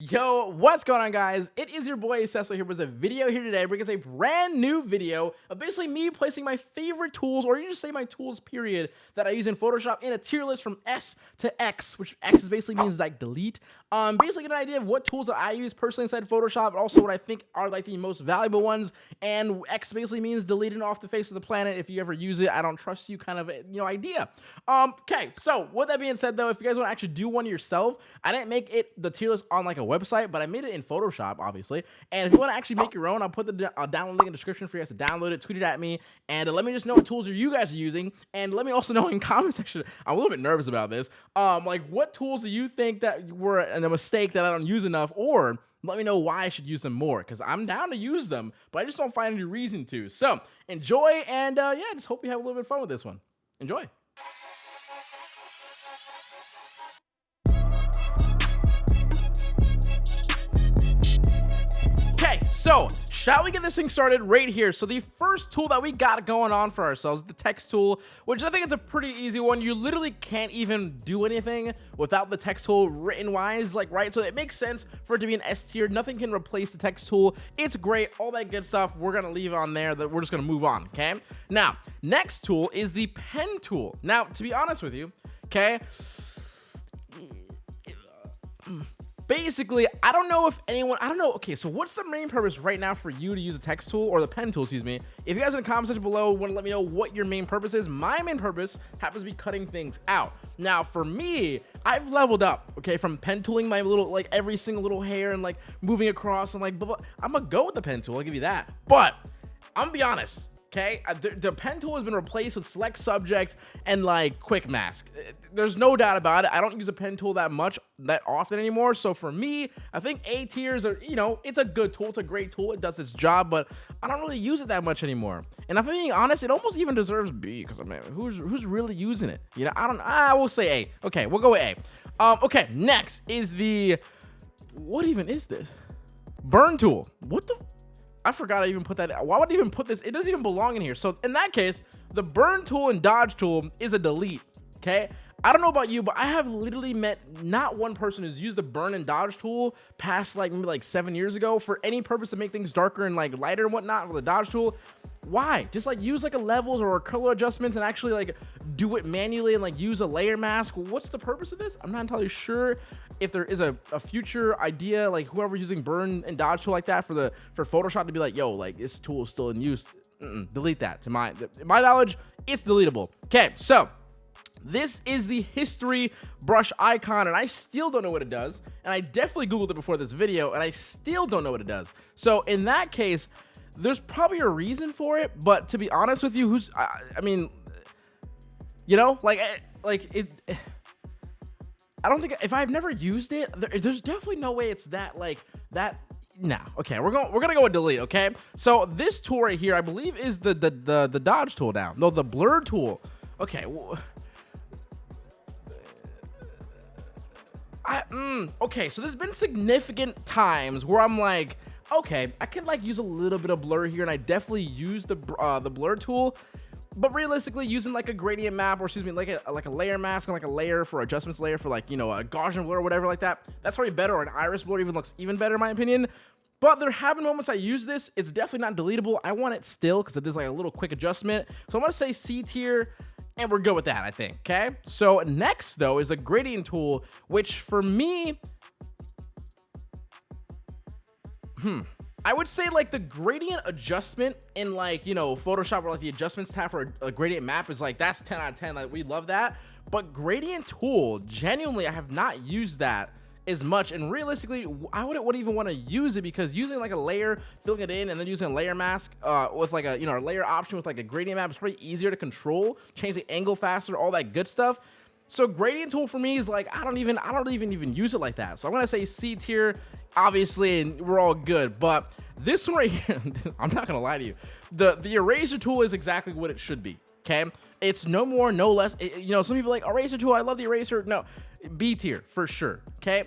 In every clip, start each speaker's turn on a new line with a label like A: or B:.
A: Yo, what's going on guys? It is your boy Cecil here with a video here today bringing a brand new video of basically me placing my favorite tools or you just say my tools period that I use in Photoshop in a tier list from S to X, which X basically means like delete. Um, basically get an idea of what tools that I use personally inside Photoshop, but also what I think are like the most valuable ones. And X basically means deleting off the face of the planet if you ever use it. I don't trust you kind of you know idea. Um, okay, so with that being said though, if you guys want to actually do one yourself, I didn't make it the tier list on like a website, but I made it in Photoshop, obviously. And if you want to actually make your own, I'll put the uh, download link in the description for you guys to download it, tweet it at me, and uh, let me just know what tools are you guys are using, and let me also know in comment section. I'm a little bit nervous about this. Um, like what tools do you think that were a mistake that I don't use enough, or let me know why I should use them more because I'm down to use them, but I just don't find any reason to. So enjoy, and uh, yeah, just hope you have a little bit of fun with this one. Enjoy. So shall we get this thing started right here? So the first tool that we got going on for ourselves, the text tool, which I think it's a pretty easy one. You literally can't even do anything without the text tool written wise, like, right? So it makes sense for it to be an S tier. Nothing can replace the text tool. It's great, all that good stuff. We're gonna leave on there that we're just gonna move on, okay? Now, next tool is the pen tool. Now, to be honest with you, okay? Basically, I don't know if anyone, I don't know. Okay, so what's the main purpose right now for you to use a text tool or the pen tool, excuse me? If you guys in the comment section below want to let me know what your main purpose is, my main purpose happens to be cutting things out. Now, for me, I've leveled up, okay, from pen tooling my little, like every single little hair and like moving across and like, blah, blah. I'm gonna go with the pen tool, I'll give you that. But I'm gonna be honest, Okay, uh, the, the, pen tool has been replaced with select subject and like quick mask. Uh, there's no doubt about it. I don't use a pen tool that much, that often anymore. So for me, I think A tiers are, you know, it's a good tool. It's a great tool. It does its job, but I don't really use it that much anymore. And if I'm being honest, it almost even deserves B because I mean, who's who's really using it? You know, I don't. I will say A. Okay, we'll go with A. Um, okay, next is the what even is this? Burn tool. What the? I forgot I even put that. Why would I even put this? It doesn't even belong in here. So in that case, the burn tool and dodge tool is a delete. Okay. I don't know about you, but I have literally met not one person who's used the burn and dodge tool past like maybe like seven years ago for any purpose to make things darker and like lighter and whatnot with the dodge tool. Why? Just like use like a levels or a color adjustments and actually like do it manually and like use a layer mask. What's the purpose of this? I'm not entirely sure if there is a, a future idea, like whoever's using burn and dodge tool like that for the for Photoshop to be like, yo, like this tool is still in use. Mm -mm, delete that. To my my knowledge, it's deletable. Okay, so this is the history brush icon, and I still don't know what it does. And I definitely Googled it before this video, and I still don't know what it does. So in that case, there's probably a reason for it. But to be honest with you, who's, I, I mean, you know, like, eh, like it, I don't think if I've never used it, there, there's definitely no way it's that like that. No, okay, we're going we're gonna go with delete. Okay, so this tool right here, I believe, is the the the, the dodge tool now. No, the blur tool. Okay. I, mm, okay, so there's been significant times where I'm like, okay, I can like use a little bit of blur here, and I definitely use the uh, the blur tool but realistically using like a gradient map or excuse me like a like a layer mask and like a layer for adjustments layer for like you know a Gaussian blur or whatever like that that's probably better. Or an iris blur even looks even better in my opinion. But there have been moments I use this. It's definitely not deletable. I want it still because it is like a little quick adjustment. So I'm gonna say C tier and we're good with that I think okay? So next though is a gradient tool which for me hmm I would say like the gradient adjustment in like, you know, Photoshop or like the adjustments tab for a, a, gradient map is like, that's 10 out of 10. Like we love that. But gradient tool, genuinely, I have not used that as much. And realistically, I wouldn't, wouldn't even want to use it because using like a layer, filling it in and then using a layer mask uh, with like a, you know, a layer option with like a gradient map is probably easier to control, change the angle faster, all that good stuff. So gradient tool for me is like, I don't even, I don't even even use it like that. So I'm going to say C tier obviously, and we're all good. But this one right here, I'm not gonna lie to you. The the eraser tool is exactly what it should be. Okay, it's no more, no less. It, you know, some people like eraser tool. I love the eraser. No, B tier for sure. Okay.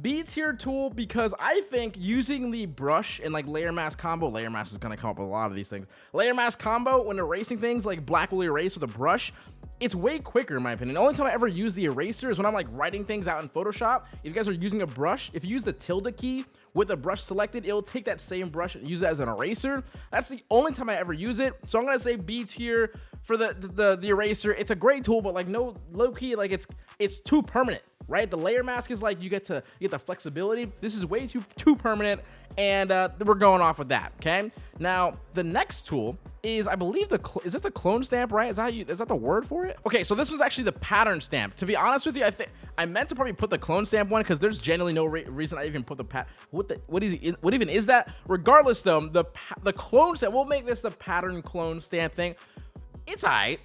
A: B tier tool because I think using the brush and like layer mask combo, layer mask is gonna come up with a lot of these things. Layer mask combo when erasing things like black will erase with a brush, it's way quicker in my opinion. The only time I ever use the eraser is when I'm like writing things out in Photoshop. If you guys are using a brush, if you use the tilde key with a brush selected, it'll take that same brush and use it as an eraser. That's the only time I ever use it. So I'm gonna say B tier for the the, the, the eraser. It's a great tool, but like no low key, like it's it's too permanent right? The layer mask is like you get to you get the flexibility. This is way too too permanent, and uh, we're going off with that. Okay. Now the next tool is I believe the is this the clone stamp, right? Is that you is that the word for it? Okay, so this was actually the pattern stamp. To be honest with you, I think I meant to probably put the clone stamp one because there's generally no re reason I even put the pat. What the what is what even is that? Regardless, though, the the clone stamp. We'll make this the pattern clone stamp thing. It's alright.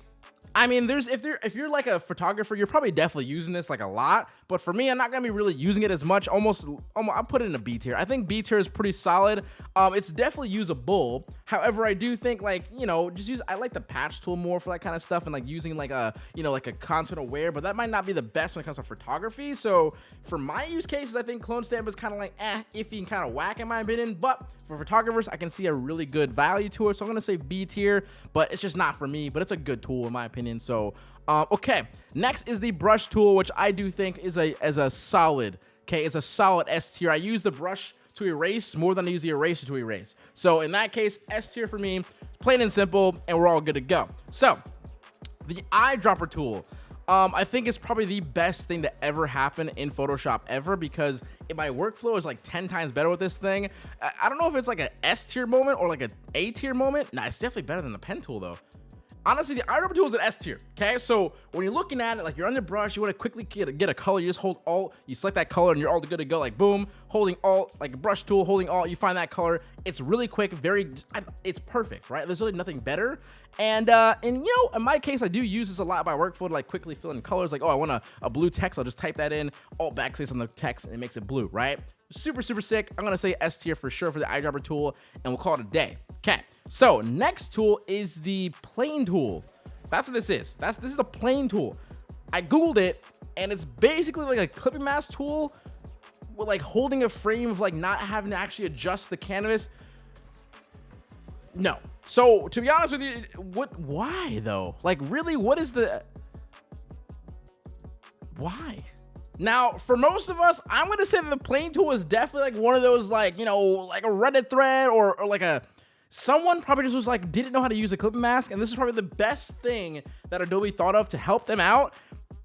A: I mean, there's if there if you're like a photographer, you're probably definitely using this like a lot. But for me, I'm not gonna be really using it as much. Almost, almost I put it in a B tier. I think B tier is pretty solid. Um, it's definitely usable. However, I do think like you know just use I like the patch tool more for that kind of stuff and like using like a you know like a content aware. But that might not be the best when it comes to photography. So for my use cases, I think clone stamp is kind of like eh iffy and kind of whack in my opinion. But for photographers, I can see a really good value to it. So I'm gonna say B tier, but it's just not for me. But it's a good tool in my opinion opinion. So, um, okay. Next is the brush tool, which I do think is a as a solid. Okay, it's a solid S tier. I use the brush to erase more than I use the eraser to erase. So in that case, S tier for me, plain and simple, and we're all good to go. So the eyedropper tool. Um, I think it's probably the best thing to ever happen in Photoshop ever because my workflow is like 10 times better with this thing. I, I don't know if it's like an S tier moment or like a A tier moment. Nah, it's definitely better than the pen tool though honestly, the eyedropper tool is an S tier. Okay, so when you're looking at it, like you're on the brush, you want to quickly get a, get a color. You just hold Alt, you select that color, and you're all good to go. Like boom, holding Alt, like a brush tool, holding Alt, you find that color. It's really quick, very, it's perfect, right? There's really nothing better. And uh, and you know, in my case, I do use this a lot by workflow to like quickly fill in colors. Like oh, I want a, a blue text, I'll just type that in, Alt backspace on the text, and it makes it blue, right? Super super sick. I'm gonna say S tier for sure for the eyedropper tool, and we'll call it a day. Okay. So next tool is the plane tool. That's what this is. That's this is a plane tool. I googled it, and it's basically like a clipping mask tool with like holding a frame of like not having to actually adjust the canvas. No. So to be honest with you, what? Why though? Like really, what is the? Why? Now, for most of us, I'm gonna say that the plane tool is definitely like one of those like you know like a Reddit thread or, or like a someone probably just was like didn't know how to use a clipping mask and this is probably the best thing that adobe thought of to help them out.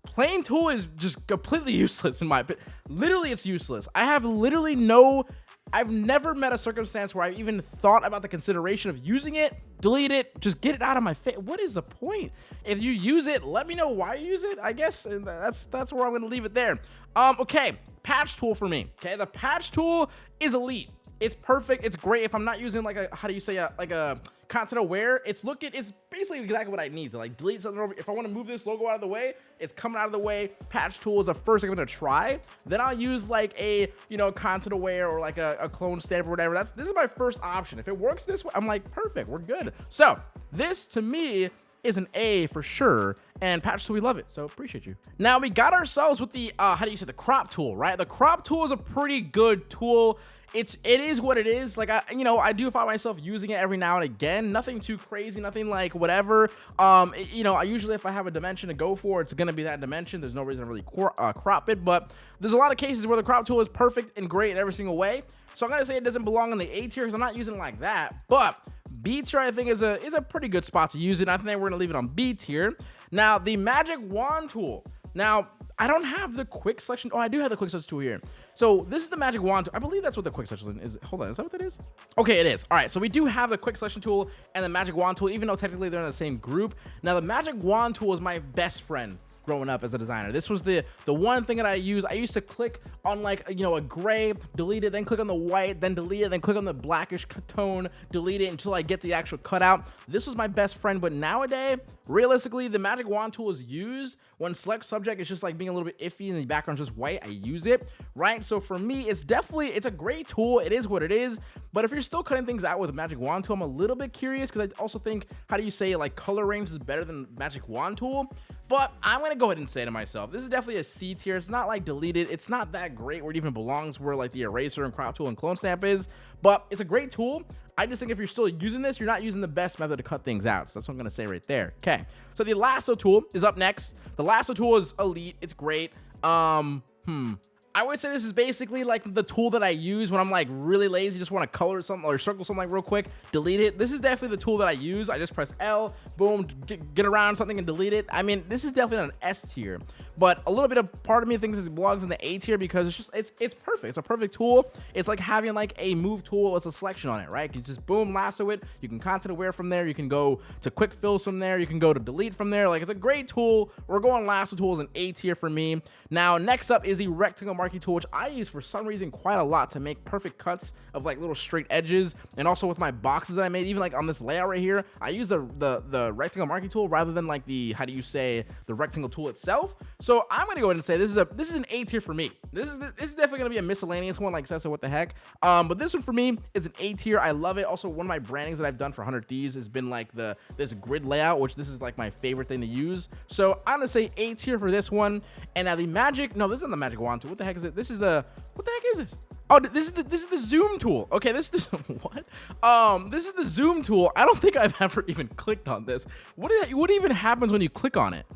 A: Plane tool is just completely useless in my opinion literally it's useless. I have literally no i've never met a circumstance where I've even thought about the consideration of using it. Delete it. Just get it out of my face what is the point? If you use it let me know why you use it i guess that's that's where i'm gonna leave it there. Um okay patch tool for me okay? The patch tool is elite it's perfect. It's great. If I'm not using like a, how do you say, a, like a content aware, it's looking, it's basically exactly what I need to like delete something over. If I want to move this logo out of the way, it's coming out of the way. Patch tool is the first thing I'm going to try. Then I'll use like a, you know, content aware or like a, a clone stamp or whatever. That's, this is my first option. If it works this way, I'm like, perfect. We're good. So this to me is an A for sure. And Patch, so we love it. So appreciate you. Now we got ourselves with the, uh, how do you say, the crop tool, right? The crop tool is a pretty good tool it's it is what it is. Like i you know i do find myself using it every now and again. Nothing too crazy nothing like whatever. Um it, you know i usually if i have a dimension to go for it's gonna be that dimension. There's no reason to really uh, crop it but there's a lot of cases where the crop tool is perfect and great in every single way. So i'm gonna say it doesn't belong in the a tier because i'm not using it like that but b tier i think is a is a pretty good spot to use it. I think we're gonna leave it on b tier. Now the magic wand tool. Now I don't have the quick selection. Oh, I do have the quick selection tool here. So this is the magic wand. I believe that's what the quick selection is. Hold on, is that what that is? Okay, it is. All right, so we do have the quick selection tool and the magic wand tool, even though technically they're in the same group. Now the magic wand tool is my best friend growing up as a designer. This was the the one thing that I used. I used to click on like you know a gray, delete it, then click on the white, then delete it, then click on the blackish tone, delete it until I get the actual cutout. This was my best friend, but nowadays realistically, the magic wand tool is used when select subject is just like being a little bit iffy and the background's just white. I use it, right? So for me, it's definitely, it's a great tool. It is what it is. But if you're still cutting things out with magic wand tool, I'm a little bit curious because I also think, how do you say like color range is better than magic wand tool? But I'm going go ahead and say to myself, this is definitely a C tier. It's not like deleted. It's not that great where it even belongs where like the eraser and crop tool and clone stamp is, but it's a great tool. I just think if you're still using this, you're not using the best method to cut things out. So that's what I'm to say right there. Okay. So the lasso tool is up next. The lasso tool is elite. It's great. Um, hmm. I would say this is basically like the tool that I use when I'm like really lazy, just want to color something or circle something like real quick, delete it. This is definitely the tool that I use. I just press L, boom, get, around something and delete it. I mean, this is definitely an S tier, but a little bit of part of me thinks it belongs in the A tier because it's just, it's, it's perfect. It's a perfect tool. It's like having like a move tool with a selection on it, right? You just boom, lasso it. You can content aware from there. You can go to quick fills from there. You can go to delete from there. Like it's a great tool. We're going lasso tools in A tier for me. Now, next up is the rectangle marquee tool, which I use for some reason quite a lot to make perfect cuts of like little straight edges. And also with my boxes that I made, even like on this layout right here, I use the, the, the rectangle marquee tool rather than like the, how do you say, the rectangle tool itself. So I'm to go ahead and say this is a, this is an A tier for me. This is, this is definitely to be a miscellaneous one like Cessa, what the heck. Um, but this one for me is an A tier. I love it. Also, one of my brandings that I've done for 100 Thieves has been like the, this grid layout, which this is like my favorite thing to use. So I'm to say A tier for this one. And now the magic, no, this isn't the magic wand tool. What the heck is it? This is the, what the heck is this? Oh, this is the this is the zoom tool. Okay, this is what? Um, this is the zoom tool. I don't think I've ever even clicked on this. What is, what even happens when you click on it?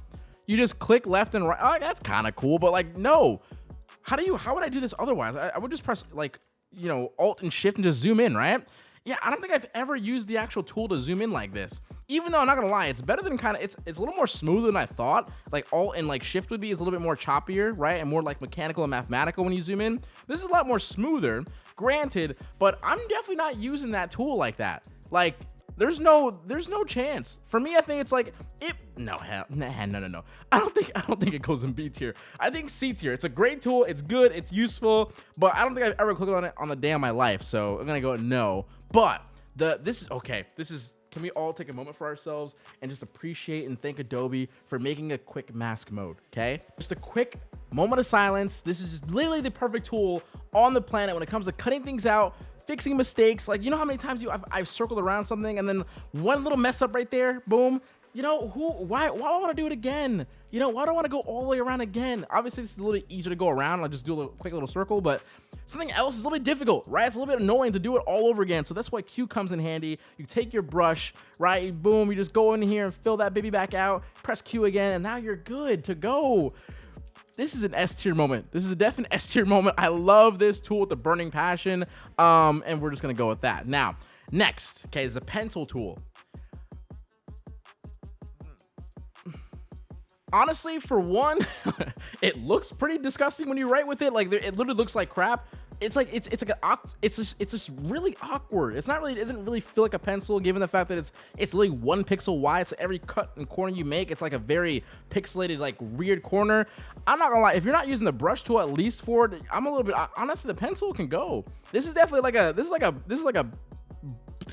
A: You just click left and right. Oh, that's kind of cool, but like no. How do you? How would I do this otherwise? I, I would just press like you know Alt and Shift and just zoom in, right? Yeah, I don't think I've ever used the actual tool to zoom in like this. Even though I'm not gonna lie, it's better than kind of it's it's a little more smooth than I thought. Like alt and like shift would be is a little bit more choppier, right? And more like mechanical and mathematical when you zoom in. This is a lot more smoother, granted, but I'm definitely not using that tool like that. Like there's no there's no chance. For me i think it's like it no hell nah, no no no. I don't think i don't think it goes in b tier. I think c tier. It's a great tool. It's good. It's useful. But i don't think i've ever clicked on it on the day of my life. So i'm gonna go no. But the this is okay this is can we all take a moment for ourselves and just appreciate and thank Adobe for making a quick mask mode, okay? Just a quick moment of silence. This is just literally the perfect tool on the planet when it comes to cutting things out, fixing mistakes. Like, you know how many times you I've, I've circled around something and then one little mess up right there, boom, you know, who, why, why do I want to do it again? You know, why do I want to go all the way around again? Obviously, it's a little bit easier to go around. I'll just do a little, quick little circle, but something else is a little bit difficult, right? It's a little bit annoying to do it all over again. So that's why Q comes in handy. You take your brush, right? Boom, you just go in here and fill that baby back out, press Q again, and now you're good to go this is an S tier moment. This is a definite S tier moment. I love this tool with the burning passion. Um, and we're just gonna go with that. Now, next, okay, is the pencil tool. honestly, for one, it looks pretty disgusting when you write with it. Like it literally looks like crap. It's like it's it's like an it's just it's just really awkward. It's not really it doesn't really feel like a pencil given the fact that it's it's literally one pixel wide. So every cut and corner you make, it's like a very pixelated like weird corner. I'm not gonna lie, if you're not using the brush tool at least for it, I'm a little bit honestly the pencil can go. This is definitely like a this is like a this is like a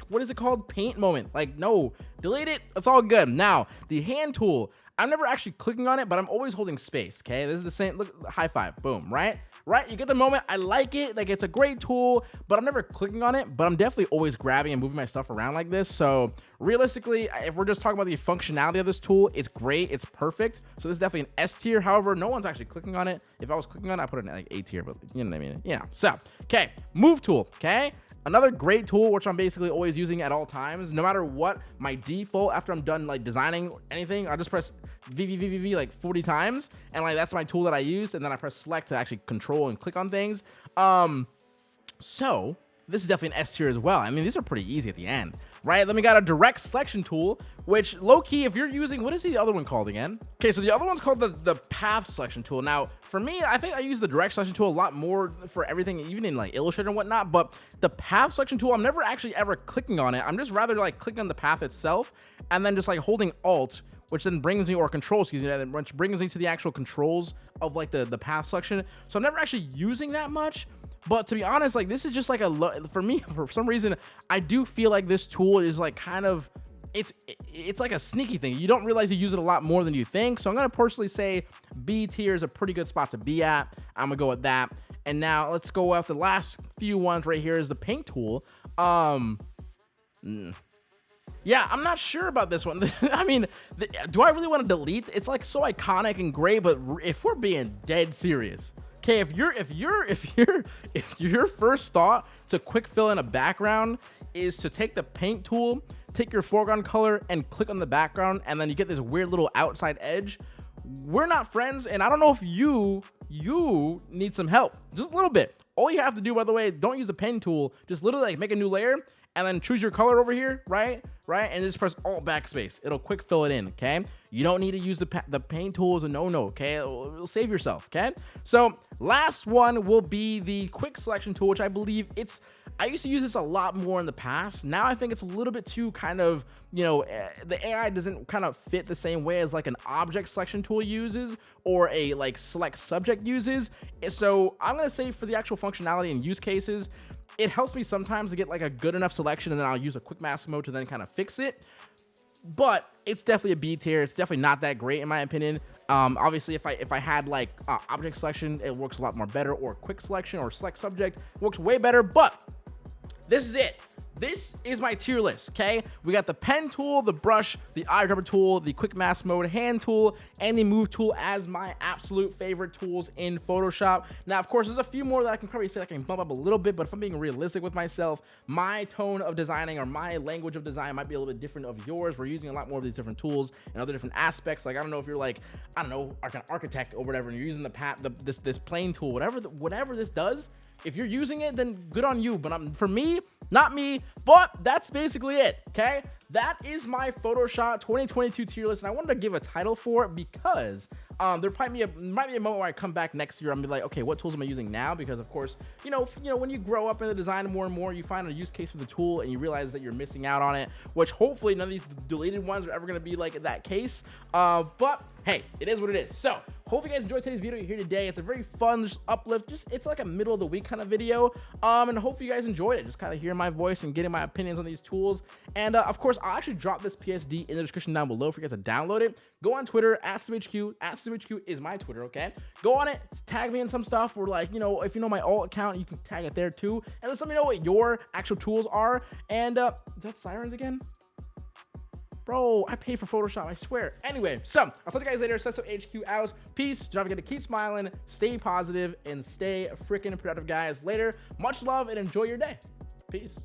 A: what is it called paint moment like no delete it it's all good now the hand tool I'm never actually clicking on it, but I'm always holding space. Okay, this is the same. Look, high five, boom, right, right. You get the moment. I like it. Like it's a great tool, but I'm never clicking on it. But I'm definitely always grabbing and moving my stuff around like this. So realistically, if we're just talking about the functionality of this tool, it's great. It's perfect. So this is definitely an S tier. However, no one's actually clicking on it. If I was clicking on it, I put it in like A tier, but you know what I mean? Yeah. So okay, move tool. Okay. Another great tool, which I'm basically always using at all times, no matter what my default after I'm done like designing anything, I just press VVVVV like 40 times. And like, that's my tool that I use. And then I press select to actually control and click on things. Um, so this is definitely an S tier as well. I mean, these are pretty easy at the end, right? Then we got a direct selection tool, which low key, if you're using, what is the other one called again? Okay, so the other one's called the, the path selection tool. Now, for me, I think I use the direct selection tool a lot more for everything, even in like Illustrator and whatnot, but the path selection tool, I'm never actually ever clicking on it. I'm just rather like clicking on the path itself and then just like holding Alt, which then brings me, or control, excuse me, which brings me to the actual controls of like the, the path selection. So I'm never actually using that much, but to be honest, like this is just like a, for me, for some reason, I do feel like this tool is like kind of, it's it's like a sneaky thing. You don't realize you use it a lot more than you think. So I'm gonna personally say B tier is a pretty good spot to be at. I'm gonna go with that. And now let's go with the last few ones right here is the paint tool. Um, mm, yeah, I'm not sure about this one. I mean, the, do I really want to delete? It's like so iconic and great, but if we're being dead serious, okay, if you're if you're if you're if your first thought to quick fill in a background is to take the paint tool, take your foreground color and click on the background, and then you get this weird little outside edge. We're not friends, and I don't know if you you need some help, just a little bit. All you have to do, by the way, don't use the pen tool. Just literally like make a new layer and then choose your color over here, right? Right? And just press Alt Backspace. It'll quick fill it in, okay? You don't need to use the, the paint tool as a no-no, okay? It'll, it'll save yourself, okay? So last one will be the quick selection tool, which I believe it's, I used to use this a lot more in the past. Now I think it's a little bit too kind of, you know, eh, the AI doesn't kind of fit the same way as like an object selection tool uses or a like select subject uses. So I'm going to say for the actual functionality and use cases, it helps me sometimes to get like a good enough selection and then I'll use a quick mask mode to then kind of fix it. But it's definitely a B tier. It's definitely not that great in my opinion. Um, obviously, if I if I had like uh, object selection, it works a lot more better, or quick selection or select subject works way better. But this is it this is my tier list, okay? We got the pen tool, the brush, the eyedropper tool, the quick mask mode hand tool, and the move tool as my absolute favorite tools in Photoshop. Now, of course, there's a few more that I can probably say I can bump up a little bit, but if I'm being realistic with myself, my tone of designing or my language of design might be a little bit different of yours. We're using a lot more of these different tools and other different aspects. Like, I don't know if you're like, I don't know, like an architect or whatever, and you're using the pat, the, this, this plane tool, whatever, the, whatever this does, if you're using it, then good on you. But um, for me, not me. But that's basically it, okay? That is my Photoshop 2022 tier list, and I wanted to give a title for it because um, there might be a might be a moment where I come back next year. I'm be like, okay, what tools am I using now? Because of course, you know, you know, when you grow up in the design more and more, you find a use case for the tool and you realize that you're missing out on it. Which hopefully none of these deleted ones are ever going to be like that case. Uh, but hey, it is what it is. So hope you guys enjoyed today's video here today. It's a very fun just uplift. Just it's like a middle of the week kind of video. Um, and hope you guys enjoyed it. Just kind of hearing my voice and getting my opinions on these tools. And uh, of course, I'll actually drop this PSD in the description down below for you guys to download it. Go on Twitter at SimHQ. At SimHQ is my Twitter. Okay, go on it. Tag me in some stuff. Or like you know, if you know my alt account, you can tag it there too. And let's let me know what your actual tools are. And uh, is that sirens again? Bro, I pay for Photoshop, I swear. Anyway, so I'll talk to you guys later. Sesso HQ out. Peace. Don't forget to keep smiling, stay positive, and stay freaking productive, guys. Later. Much love and enjoy your day. Peace.